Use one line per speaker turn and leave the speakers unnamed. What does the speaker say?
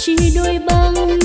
chỉ đôi băng